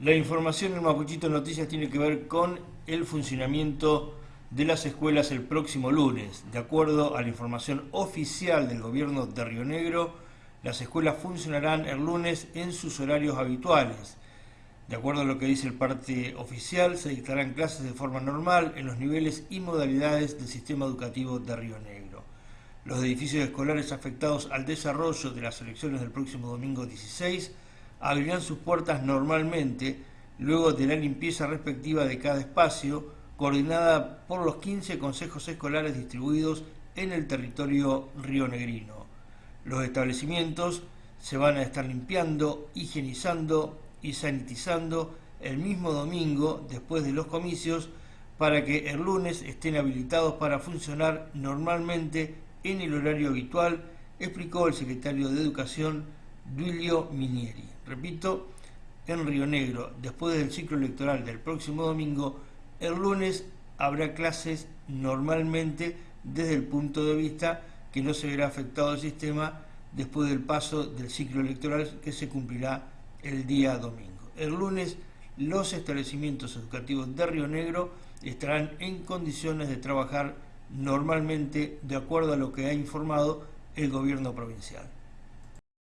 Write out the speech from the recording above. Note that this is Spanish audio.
La información en Mapuchito Noticias tiene que ver con el funcionamiento de las escuelas el próximo lunes. De acuerdo a la información oficial del gobierno de Río Negro, las escuelas funcionarán el lunes en sus horarios habituales. De acuerdo a lo que dice el parte oficial, se dictarán clases de forma normal en los niveles y modalidades del sistema educativo de Río Negro. Los edificios escolares afectados al desarrollo de las elecciones del próximo domingo 16 abrirán sus puertas normalmente luego de la limpieza respectiva de cada espacio, coordinada por los 15 consejos escolares distribuidos en el territorio rionegrino. Los establecimientos se van a estar limpiando, higienizando y sanitizando el mismo domingo después de los comicios para que el lunes estén habilitados para funcionar normalmente en el horario habitual, explicó el secretario de Educación Duilio Minieri. Repito, en Río Negro, después del ciclo electoral del próximo domingo, el lunes habrá clases normalmente desde el punto de vista que no se verá afectado el sistema después del paso del ciclo electoral que se cumplirá el día domingo. El lunes los establecimientos educativos de Río Negro estarán en condiciones de trabajar normalmente de acuerdo a lo que ha informado el gobierno provincial.